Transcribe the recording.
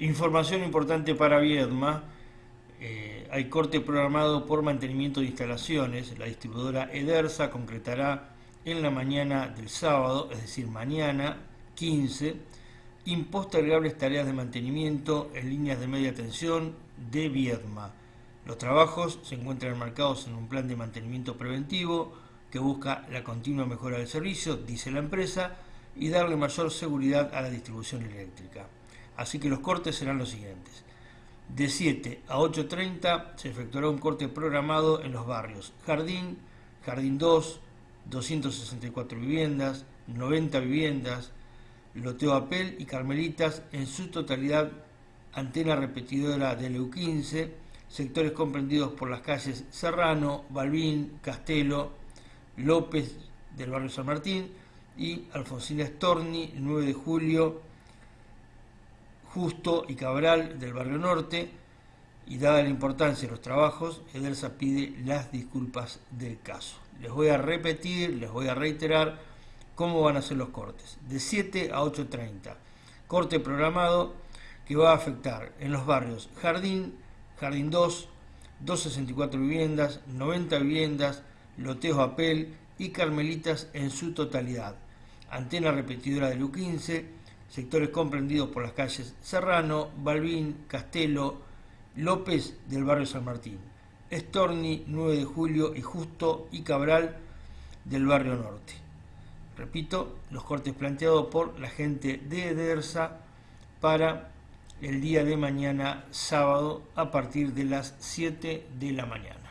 Información importante para Viedma. Eh, hay corte programado por mantenimiento de instalaciones. La distribuidora Edersa concretará en la mañana del sábado, es decir, mañana 15, impostergables tareas de mantenimiento en líneas de media tensión de Viedma. Los trabajos se encuentran enmarcados en un plan de mantenimiento preventivo que busca la continua mejora del servicio, dice la empresa, y darle mayor seguridad a la distribución eléctrica. Así que los cortes serán los siguientes. De 7 a 8.30 se efectuará un corte programado en los barrios Jardín, Jardín 2, 264 viviendas, 90 viviendas, Loteo Apel y Carmelitas, en su totalidad antena repetidora del EU15, sectores comprendidos por las calles Serrano, Balbín, Castelo, López del barrio San Martín y Alfonsina Storni, 9 de julio, Justo y Cabral del barrio Norte, y dada la importancia de los trabajos, Edersa pide las disculpas del caso. Les voy a repetir, les voy a reiterar cómo van a ser los cortes. De 7 a 8.30. Corte programado que va a afectar en los barrios Jardín, Jardín 2, 264 viviendas, 90 viviendas, Loteos Apel y Carmelitas en su totalidad. Antena repetidora de U15, sectores comprendidos por las calles Serrano, Balbín, Castelo, López del barrio San Martín, Estorni, 9 de julio y Justo y Cabral del barrio Norte. Repito, los cortes planteados por la gente de Edersa para el día de mañana sábado a partir de las 7 de la mañana.